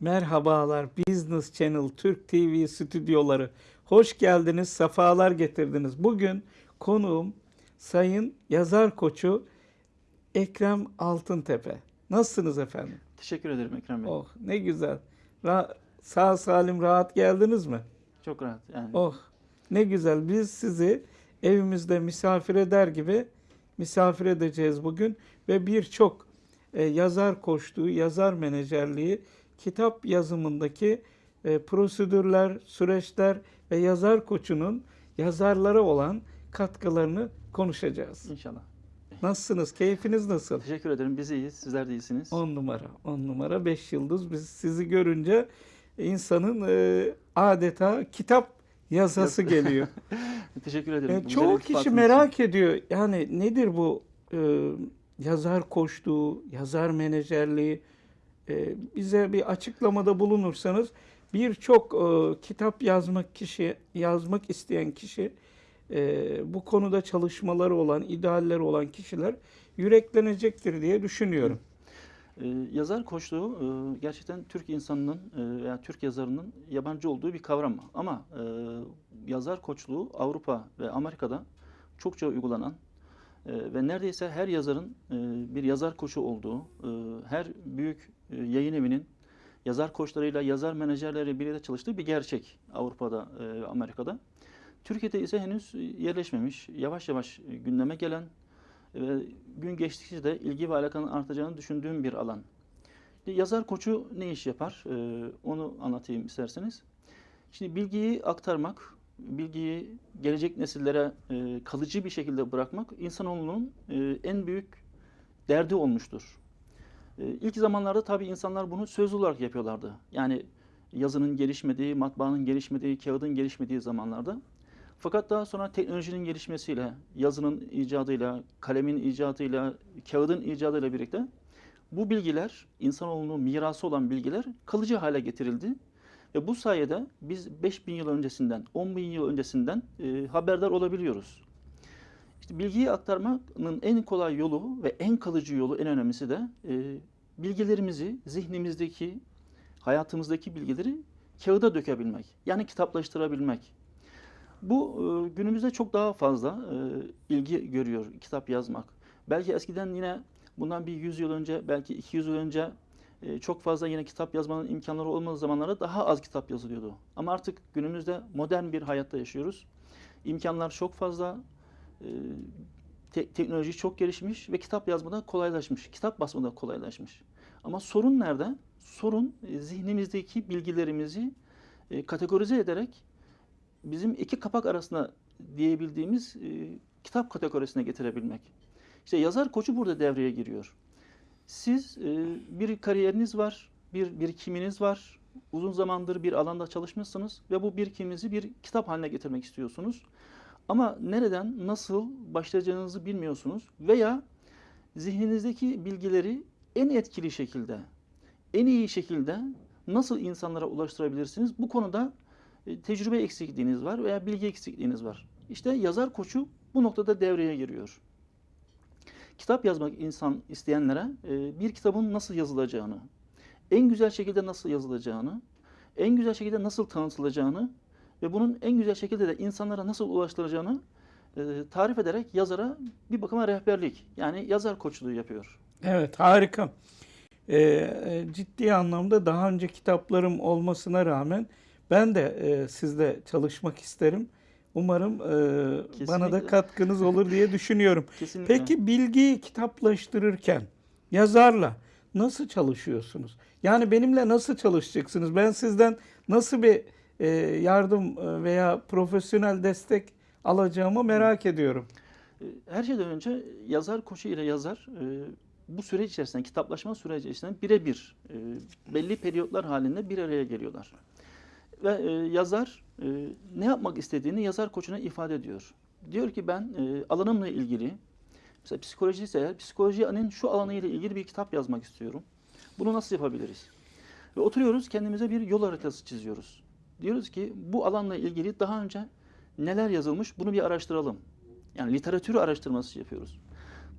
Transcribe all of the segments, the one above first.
Merhabalar Business Channel Türk TV stüdyoları. Hoş geldiniz, sefalar getirdiniz. Bugün konuğum Sayın Yazar Koçu Ekrem Altıntepe. Nasılsınız efendim? Teşekkür ederim Ekrem Bey. Oh ne güzel. Ra- sağ salim rahat geldiniz mi? Çok rahat. Yani Oh ne güzel. Biz sizi evimizde misafir eder gibi misafir edeceğiz bugün ve birçok e, yazar koştuğu, yazar menajerliği, kitap yazımındaki e, prosedürler, süreçler ve yazar koçunun yazarlara olan katkılarını konuşacağız. inşallah. Nasılsınız? Keyfiniz nasıl? Teşekkür ederim. Biz iyiyiz. Sizler de iyisiniz. 10 numara, 10 numara, 5 yıldız. Biz sizi görünce insanın e, adeta kitap yazası Yaz- geliyor. Teşekkür ederim. Güzel çoğu kişi merak ediyor. Yani nedir bu e, yazar koştuğu, yazar menajerliği? E, bize bir açıklamada bulunursanız birçok e, kitap yazmak kişi, yazmak isteyen kişi, e, bu konuda çalışmaları olan, idealleri olan kişiler yüreklenecektir diye düşünüyorum. yazar koçluğu gerçekten Türk insanının veya Türk yazarının yabancı olduğu bir kavram. Ama yazar koçluğu Avrupa ve Amerika'da çokça uygulanan ve neredeyse her yazarın e, bir yazar koçu olduğu, e, her büyük e, yayın evinin yazar koçlarıyla, yazar menajerleriyle birlikte çalıştığı bir gerçek Avrupa'da Amerika'da. Türkiye'de ise henüz yerleşmemiş, yavaş yavaş gündeme gelen ve gün geçtikçe de ilgi ve alakanın artacağını düşündüğüm bir alan. Yazar koçu ne iş yapar? Ee, onu anlatayım isterseniz. Şimdi bilgiyi aktarmak, bilgiyi gelecek nesillere e, kalıcı bir şekilde bırakmak insanoğlunun e, en büyük derdi olmuştur. E, ilk zamanlarda tabii insanlar bunu söz olarak yapıyorlardı. Yani yazının gelişmediği, matbaanın gelişmediği, kağıdın gelişmediği zamanlarda. Fakat daha sonra teknolojinin gelişmesiyle, yazının icadıyla, kalemin icadıyla, kağıdın icadıyla birlikte bu bilgiler, insanoğlunun mirası olan bilgiler kalıcı hale getirildi. Ve bu sayede biz 5000 yıl öncesinden, 10 bin yıl öncesinden e, haberdar olabiliyoruz. İşte bilgiyi aktarmanın en kolay yolu ve en kalıcı yolu, en önemlisi de e, bilgilerimizi, zihnimizdeki, hayatımızdaki bilgileri kağıda dökebilmek. Yani kitaplaştırabilmek. Bu e, günümüzde çok daha fazla e, ilgi görüyor kitap yazmak. Belki eskiden yine bundan bir 100 yıl önce, belki 200 yıl önce e, çok fazla yine kitap yazmanın imkanları olmadığı zamanlarda daha az kitap yazılıyordu. Ama artık günümüzde modern bir hayatta yaşıyoruz. İmkanlar çok fazla, e, te- teknoloji çok gelişmiş ve kitap yazmada kolaylaşmış, kitap basmada kolaylaşmış. Ama sorun nerede? Sorun e, zihnimizdeki bilgilerimizi kategorize ederek bizim iki kapak arasında diyebildiğimiz kitap kategorisine getirebilmek. İşte yazar koçu burada devreye giriyor. Siz e, bir kariyeriniz var, bir birikiminiz var, uzun zamandır bir alanda çalışmışsınız ve bu birikiminizi bir kitap haline getirmek istiyorsunuz. Ama nereden, nasıl başlayacağınızı bilmiyorsunuz veya zihninizdeki bilgileri en etkili şekilde, en iyi şekilde nasıl insanlara ulaştırabilirsiniz? Bu konuda e, tecrübe eksikliğiniz var veya bilgi eksikliğiniz var. İşte yazar koçu bu noktada devreye giriyor. Kitap yazmak insan isteyenlere e, bir kitabın nasıl yazılacağını, en güzel şekilde nasıl yazılacağını, en güzel şekilde nasıl tanıtılacağını ve bunun en güzel şekilde de insanlara nasıl ulaştıracağını e, tarif ederek yazara bir bakıma rehberlik yani yazar koçluğu yapıyor. Evet harika. Ee, ciddi anlamda daha önce kitaplarım olmasına rağmen ben de e, sizle çalışmak isterim. Umarım e, bana da katkınız olur diye düşünüyorum. Kesinlikle. Peki bilgiyi kitaplaştırırken yazarla nasıl çalışıyorsunuz? Yani benimle nasıl çalışacaksınız? Ben sizden nasıl bir e, yardım e, veya profesyonel destek alacağımı merak ediyorum. E, Her şeyden önce yazar koçu ile yazar e, bu süreç içerisinde, kitaplaşma süreci içerisinde birebir e, belli periyotlar halinde bir araya geliyorlar. Ve e, yazar e, ne yapmak istediğini yazar koçuna ifade ediyor. Diyor ki ben e, alanımla ilgili, mesela psikoloji ise eğer, psikolojinin şu alanıyla ilgili bir kitap yazmak istiyorum. Bunu nasıl yapabiliriz? Ve oturuyoruz kendimize bir yol haritası çiziyoruz. Diyoruz ki bu alanla ilgili daha önce neler yazılmış bunu bir araştıralım. Yani literatür araştırması yapıyoruz.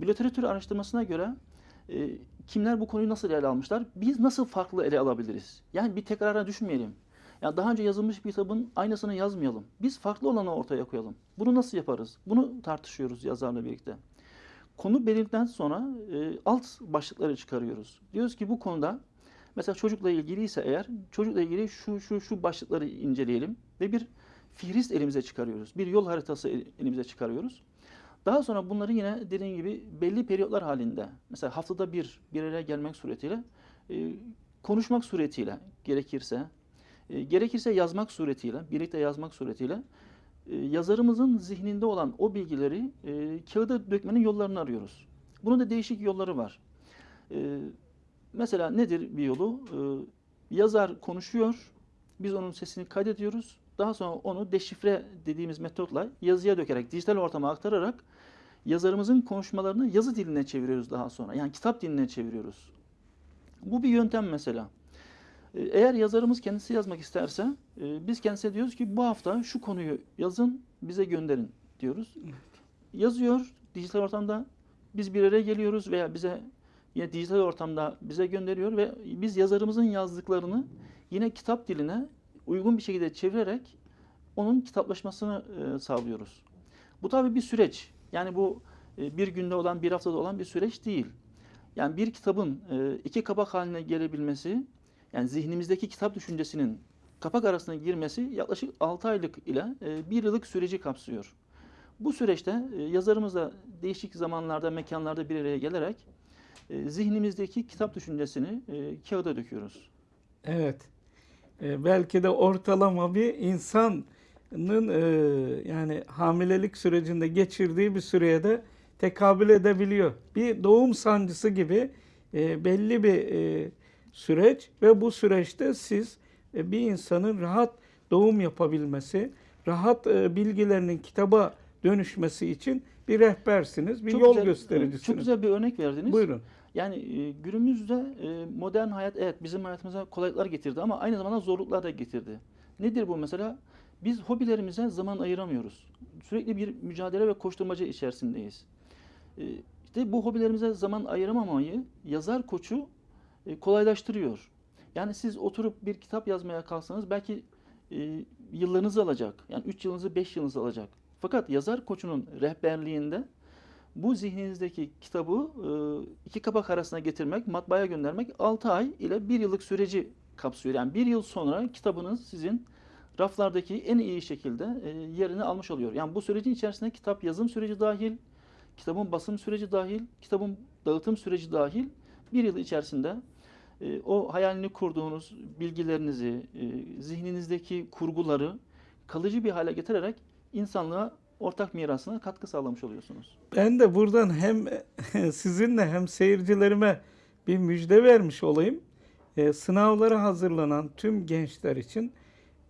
Bu literatür araştırmasına göre E, kimler bu konuyu nasıl ele almışlar? Biz nasıl farklı ele alabiliriz? Yani bir tekrara düşmeyelim. Yani daha önce yazılmış bir kitabın aynısını yazmayalım. Biz farklı olanı ortaya koyalım. Bunu nasıl yaparız? Bunu tartışıyoruz yazarla birlikte. Konu belirledikten sonra e, alt başlıkları çıkarıyoruz. Diyoruz ki bu konuda mesela çocukla ilgiliyse eğer çocukla ilgili şu şu şu başlıkları inceleyelim ve bir fihrist elimize çıkarıyoruz. Bir yol haritası el- elimize çıkarıyoruz. Daha sonra bunları yine dediğim gibi belli periyotlar halinde mesela haftada bir bir araya gelmek suretiyle e, konuşmak suretiyle gerekirse e, gerekirse yazmak suretiyle birlikte yazmak suretiyle e, yazarımızın zihninde olan o bilgileri e, kağıda dökmenin yollarını arıyoruz. Bunun da değişik yolları var. E, mesela nedir bir yolu? E, yazar konuşuyor, biz onun sesini kaydediyoruz. Daha sonra onu deşifre dediğimiz metotla yazıya dökerek, dijital ortama aktararak yazarımızın konuşmalarını yazı diline çeviriyoruz daha sonra. Yani kitap diline çeviriyoruz. Bu bir yöntem mesela. E, Eğer yazarımız kendisi yazmak isterse e, biz kendisine diyoruz ki bu hafta şu konuyu yazın bize gönderin diyoruz. Yazıyor dijital ortamda biz bir araya geliyoruz veya bize yine dijital ortamda bize gönderiyor ve biz yazarımızın yazdıklarını yine kitap diline uygun bir şekilde çevirerek onun kitaplaşmasını e, sağlıyoruz. Bu tabii bir süreç. Yani bu e, bir günde olan, bir haftada olan bir süreç değil. Yani bir kitabın e, iki kapak haline gelebilmesi, yani zihnimizdeki kitap düşüncesinin kapak arasına girmesi yaklaşık 6 aylık ile 1 yıllık süreci kapsıyor. Bu süreçte e, yazarımızla değişik zamanlarda, mekanlarda bir araya gelerek e, zihnimizdeki kitap düşüncesini e, kağıda döküyoruz. Evet. E, belki de ortalama bir insanın e, yani hamilelik sürecinde geçirdiği bir süreye de tekabül edebiliyor. Bir doğum sancısı gibi e, belli bir e, süreç ve bu süreçte siz e, bir insanın rahat doğum yapabilmesi, rahat e, bilgilerinin kitaba dönüşmesi için bir rehbersiniz, bir Çok yol güzel- göstericisiniz. Çok güzel bir örnek verdiniz. Buyurun. Yani e, günümüzde e, modern hayat evet bizim hayatımıza kolaylıklar getirdi ama aynı zamanda zorluklar da getirdi. Nedir bu mesela? Biz hobilerimize zaman ayıramıyoruz. Sürekli bir mücadele ve koşturmaca içerisindeyiz. E, İşte bu hobilerimize zaman ayıramamayı yazar koçu e, kolaylaştırıyor. Yani siz oturup bir kitap yazmaya kalksanız belki e, yıllarınızı alacak. Yani 3 yılınızı 5 yılınızı alacak. Fakat yazar koçunun rehberliğinde bu zihninizdeki kitabı e, iki kapak arasına getirmek, matbaaya göndermek 6 ay ile 1 yıllık süreci kapsıyor. Yani 1 yıl sonra kitabınız sizin raflardaki en iyi şekilde e, yerini almış oluyor. Yani bu sürecin içerisinde kitap yazım süreci dahil, kitabın basım süreci dahil, kitabın dağıtım süreci dahil bir yıl içerisinde e, o hayalini kurduğunuz bilgilerinizi, e, zihninizdeki kurguları kalıcı bir hale getirerek insanlığa ortak mirasına katkı sağlamış oluyorsunuz. Ben de buradan hem sizinle hem seyircilerime bir müjde vermiş olayım. Ee, sınavlara hazırlanan tüm gençler için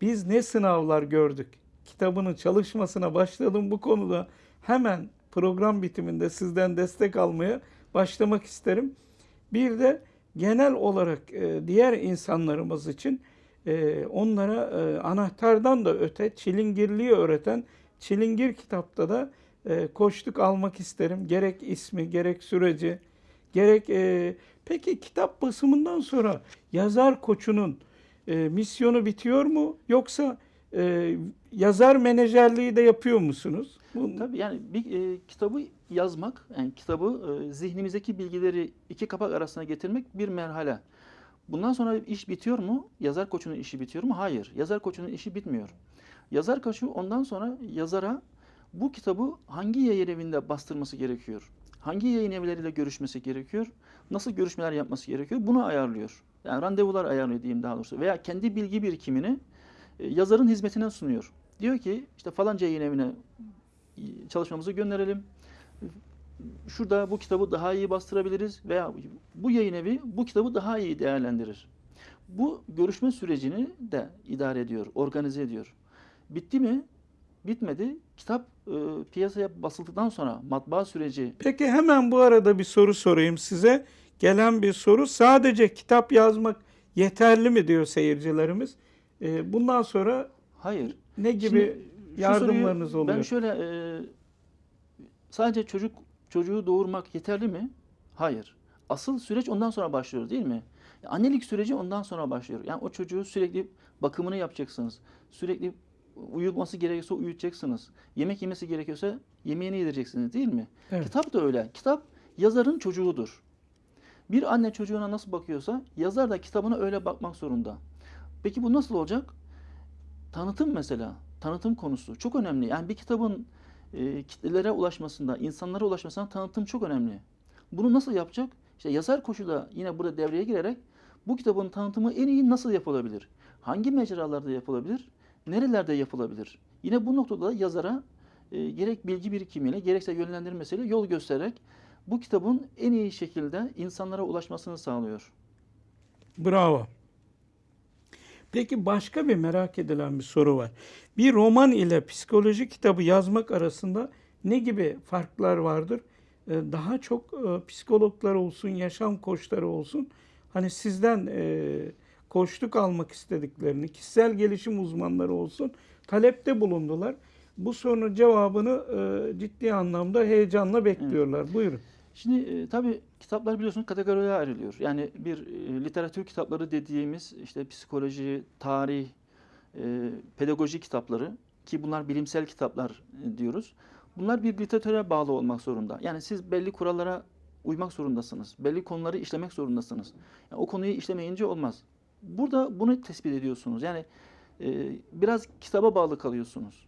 biz ne sınavlar gördük? Kitabının çalışmasına başladım bu konuda. Hemen program bitiminde sizden destek almaya başlamak isterim. Bir de genel olarak e, diğer insanlarımız için e, onlara e, anahtardan da öte çilingirliği öğreten Çilingir kitapta da e, koştuk almak isterim. Gerek ismi, gerek süreci, gerek... e, peki kitap basımından sonra yazar koçunun e, misyonu bitiyor mu? Yoksa e, yazar menajerliği de yapıyor musunuz? Bu, Tabii yani bir e, kitabı yazmak, yani kitabı e, zihnimizdeki bilgileri iki kapak arasına getirmek bir merhale. Bundan sonra iş bitiyor mu? Yazar koçunun işi bitiyor mu? Hayır. Yazar koçunun işi bitmiyor. Yazar koçu ondan sonra yazara bu kitabı hangi yayın evinde bastırması gerekiyor? Hangi yayın evleriyle görüşmesi gerekiyor? Nasıl görüşmeler yapması gerekiyor? Bunu ayarlıyor. Yani randevular ayarlıyor diyeyim daha doğrusu. Veya kendi bilgi birikimini e, yazarın hizmetine sunuyor. Diyor ki işte falanca yayın evine e, çalışmamızı gönderelim. Şurada bu kitabı daha iyi bastırabiliriz veya bu yayın evi bu kitabı daha iyi değerlendirir. Bu görüşme sürecini de idare ediyor, organize ediyor. Bitti mi? Bitmedi. Kitap e, piyasaya basıldıktan sonra matbaa süreci Peki hemen bu arada bir soru sorayım size. Gelen bir soru sadece kitap yazmak yeterli mi diyor seyircilerimiz. E, bundan sonra hayır. ne gibi Şimdi yardımlarınız soruyu oluyor? Ben şöyle e, sadece çocuk çocuğu doğurmak yeterli mi? Hayır. asıl süreç ondan sonra başlıyor değil mi? Annelik süreci ondan sonra başlıyor. Yani o çocuğu sürekli bakımını yapacaksınız. Sürekli uyutması gerekiyorsa uyutacaksınız. Yemek yemesi gerekiyorsa yemeğini yedireceksiniz değil mi? Evet. Kitap da öyle. Kitap yazarın çocuğudur. Bir anne çocuğuna nasıl bakıyorsa yazar da kitabına öyle bakmak zorunda. Peki bu nasıl olacak? Tanıtım mesela. Tanıtım konusu çok önemli. Yani bir kitabın e, kitlelere ulaşmasında, insanlara ulaşmasında tanıtım çok önemli. Bunu nasıl yapacak? İşte yazar koşu da yine burada devreye girerek bu kitabın tanıtımı en iyi nasıl yapılabilir? Hangi mecralarda yapılabilir? Nerelerde yapılabilir? Yine bu noktada yazara e, gerek bilgi birikimiyle gerekse yönlendirmesiyle yol göstererek bu kitabın en iyi şekilde insanlara ulaşmasını sağlıyor. Bravo. Peki başka bir merak edilen bir soru var. Bir roman ile psikoloji kitabı yazmak arasında ne gibi farklar vardır? Ee, Daha çok e, psikologlar olsun, yaşam koçları olsun. Hani sizden e, koçluk almak istediklerini, kişisel gelişim uzmanları olsun talepte bulundular. Bu sorunun cevabını e, ciddi anlamda heyecanla bekliyorlar. Buyurun. Şimdi e, tabii kitaplar biliyorsunuz kategorilere ayrılıyor. Yani bir e, literatür kitapları dediğimiz işte psikoloji, tarih, e, pedagoji kitapları ki bunlar bilimsel kitaplar e, diyoruz. Bunlar bir literatüre bağlı olmak zorunda. Yani siz belli kurallara uymak zorundasınız. Belli konuları işlemek zorundasınız. Yani o konuyu işlemeyince olmaz. Burada bunu tespit ediyorsunuz. Yani e, biraz kitaba bağlı kalıyorsunuz.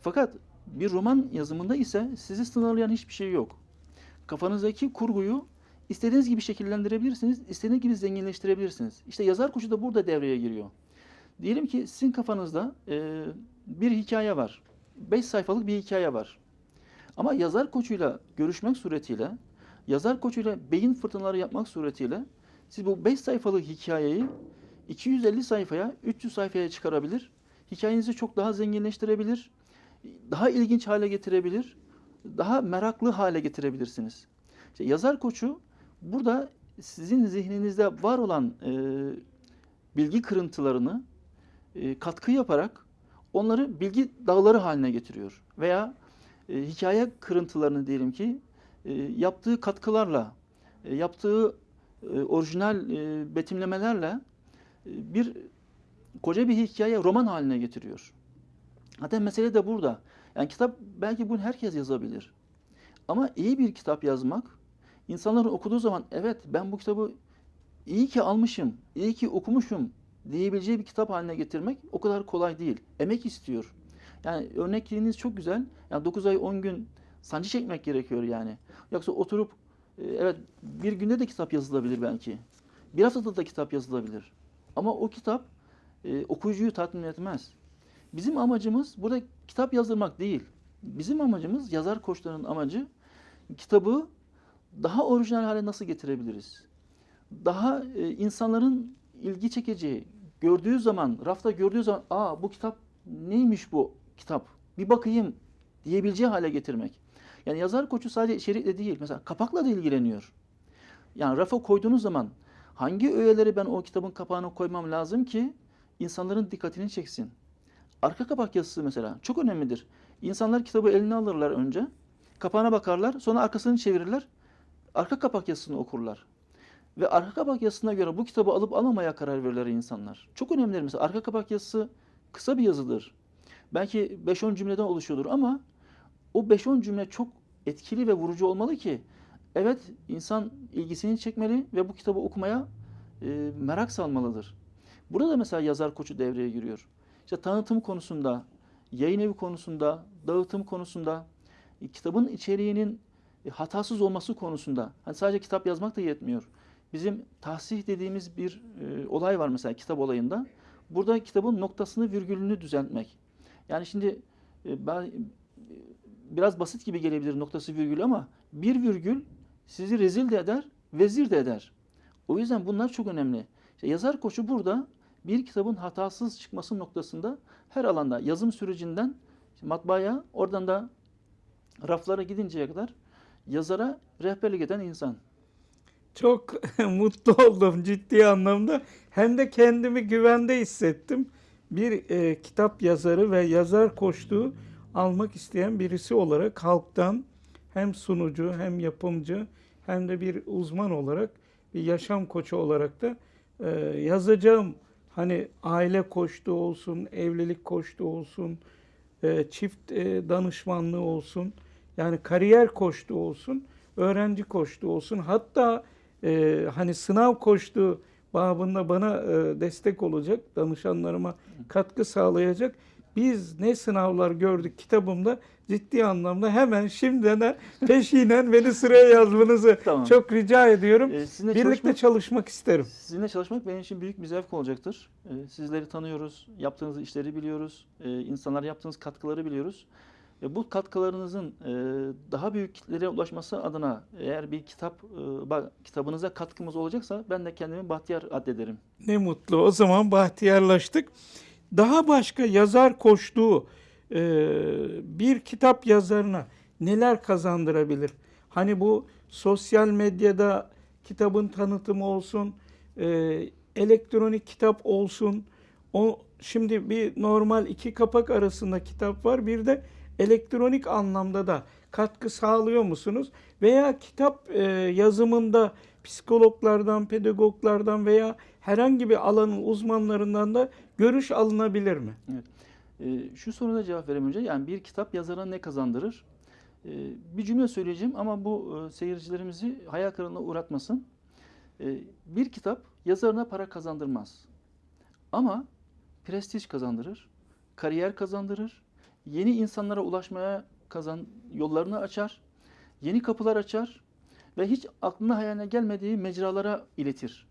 Fakat bir roman yazımında ise sizi sınırlayan hiçbir şey yok. Kafanızdaki kurguyu istediğiniz gibi şekillendirebilirsiniz, istediğiniz gibi zenginleştirebilirsiniz. İşte yazar koçu da burada devreye giriyor. Diyelim ki sizin kafanızda e, bir hikaye var. 5 sayfalık bir hikaye var. Ama yazar koçuyla görüşmek suretiyle, yazar koçuyla beyin fırtınaları yapmak suretiyle siz bu 5 sayfalık hikayeyi 250 sayfaya, 300 sayfaya çıkarabilir. Hikayenizi çok daha zenginleştirebilir, daha ilginç hale getirebilir, daha meraklı hale getirebilirsiniz. İşte yazar koçu burada sizin zihninizde var olan e, bilgi kırıntılarını e, katkı yaparak onları bilgi dağları haline getiriyor. Veya e, hikaye kırıntılarını diyelim ki e, yaptığı katkılarla, e, yaptığı e, orijinal e, betimlemelerle e, bir koca bir hikaye roman haline getiriyor. Hatta mesele de burada. Yani kitap belki bunu herkes yazabilir. Ama iyi bir kitap yazmak, insanların okuduğu zaman evet ben bu kitabı iyi ki almışım, iyi ki okumuşum diyebileceği bir kitap haline getirmek o kadar kolay değil. Emek istiyor. Yani örnekliğiniz çok güzel. Yani 9 ay 10 gün sancı çekmek gerekiyor yani. Yoksa oturup e, evet bir günde de kitap yazılabilir belki. Bir haftada da kitap yazılabilir. Ama o kitap e, okuyucuyu tatmin etmez. Bizim amacımız burada kitap yazdırmak değil. Bizim amacımız yazar koçlarının amacı kitabı daha orijinal hale nasıl getirebiliriz? Daha e, insanların ilgi çekeceği, gördüğü zaman, rafta gördüğü zaman aa bu kitap neymiş bu kitap? Bir bakayım diyebileceği hale getirmek. Yani yazar koçu sadece içerikle değil, mesela kapakla da ilgileniyor. Yani rafa koyduğunuz zaman hangi öğeleri ben o kitabın kapağına koymam lazım ki insanların dikkatini çeksin? Arka kapak yazısı mesela çok önemlidir. İnsanlar kitabı eline alırlar önce, kapağına bakarlar, sonra arkasını çevirirler, arka kapak yazısını okurlar. Ve arka kapak yazısına göre bu kitabı alıp alamaya karar verirler insanlar. Çok önemlidir mesela. Arka kapak yazısı kısa bir yazıdır. Belki 5-10 cümleden oluşuyordur ama o 5-10 cümle çok etkili ve vurucu olmalı ki evet insan ilgisini çekmeli ve bu kitabı okumaya e, merak salmalıdır. Burada mesela yazar koçu devreye giriyor. İşte tanıtım konusunda, yayın evi konusunda, dağıtım konusunda, e, kitabın içeriğinin e, hatasız olması konusunda. Hani sadece kitap yazmak da yetmiyor. Bizim tahsih dediğimiz bir e, olay var mesela kitap olayında. Burada kitabın noktasını, virgülünü düzeltmek. Yani şimdi e, ben e, biraz basit gibi gelebilir noktası virgül ama bir virgül sizi rezil de eder, vezir de eder. O yüzden bunlar çok önemli. İşte yazar koçu burada bir kitabın hatasız çıkması noktasında her alanda yazım sürecinden işte matbaaya oradan da raflara gidinceye kadar yazara rehberlik eden insan. Çok mutlu oldum ciddi anlamda. Hem de kendimi güvende hissettim. Bir e, kitap yazarı ve yazar koçluğu almak isteyen birisi olarak halktan hem sunucu hem yapımcı hem de bir uzman olarak, bir yaşam koçu olarak da e, yazacağım hani aile koçluğu olsun, evlilik koçluğu olsun, e, çift e, danışmanlığı olsun, yani kariyer koçluğu olsun, öğrenci koçluğu olsun. Hatta e, hani sınav koçluğu babında bana destek olacak, danışanlarıma katkı sağlayacak. Biz ne sınavlar gördük kitabımda ciddi anlamda hemen şimdiden peşinen beni sıraya yazmanızı Tamam. çok rica ediyorum. Ee, sizinle Birlikte çalışmak, çalışmak isterim. sizinle çalışmak benim için büyük bir zevk olacaktır. Ee, sizleri tanıyoruz, yaptığınız işleri biliyoruz, ee, insanlara yaptığınız katkıları biliyoruz. Ve bu katkılarınızın e, daha büyük kitlelere ulaşması adına eğer bir kitap e, kitabınıza katkımız olacaksa ben de kendimi bahtiyar addederim. Ne mutlu. O zaman bahtiyarlaştık. Daha başka yazar koştuğu e, bir kitap yazarına neler kazandırabilir? Hani bu sosyal medyada kitabın tanıtımı olsun, e, elektronik kitap olsun. O şimdi bir normal iki kapak arasında kitap var. Bir de elektronik anlamda da katkı sağlıyor musunuz? Veya kitap e, yazımında psikologlardan, pedagoglardan veya herhangi bir alanın uzmanlarından da görüş alınabilir mi? Ee, şu soruda cevap vereyim önce. Yani bir kitap yazara ne kazandırır? Ee, bir cümle söyleyeceğim ama bu e, seyircilerimizi hayal kırıklığına uğratmasın. Ee, bir kitap yazarına para kazandırmaz. Ama prestij kazandırır, kariyer kazandırır, yeni insanlara ulaşmaya kazan yollarını açar, yeni kapılar açar ve hiç aklına hayaline gelmediği mecralara iletir.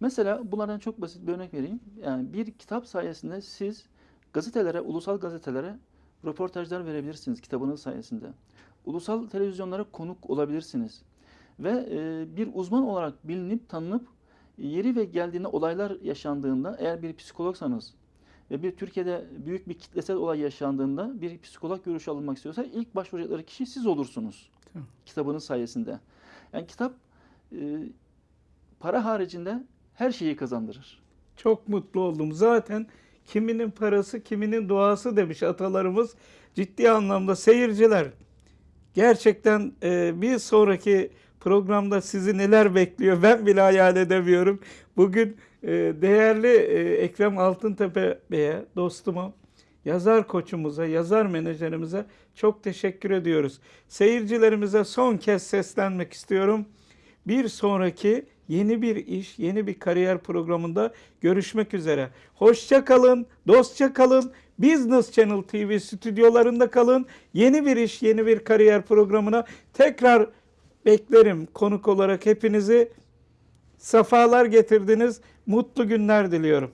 Mesela bunlardan çok basit bir örnek vereyim. Yani bir kitap sayesinde siz gazetelere, ulusal gazetelere röportajlar verebilirsiniz kitabınız sayesinde. Ulusal televizyonlara konuk olabilirsiniz. Ve e, bir uzman olarak bilinip tanınıp yeri ve geldiğinde olaylar yaşandığında eğer bir psikologsanız ve bir Türkiye'de büyük bir kitlesel olay yaşandığında bir psikolog görüşü alınmak istiyorsa ilk başvuracakları kişi siz olursunuz. Tamam. Kitabınız sayesinde. Yani kitap e, para haricinde her şeyi kazandırır. Çok mutlu oldum. Zaten kiminin parası, kiminin duası demiş atalarımız. Ciddi anlamda seyirciler gerçekten e, bir sonraki programda sizi neler bekliyor ben bile hayal edemiyorum. Bugün e, değerli e, Ekrem Altıntepe Bey'e, dostuma, yazar koçumuza, yazar menajerimize çok teşekkür ediyoruz. Seyircilerimize son kez seslenmek istiyorum. Bir sonraki yeni bir iş, yeni bir kariyer programında görüşmek üzere. Hoşça kalın, dostça kalın. Business Channel TV stüdyolarında kalın. Yeni bir iş, yeni bir kariyer programına tekrar beklerim konuk olarak hepinizi. Safalar getirdiniz. Mutlu günler diliyorum.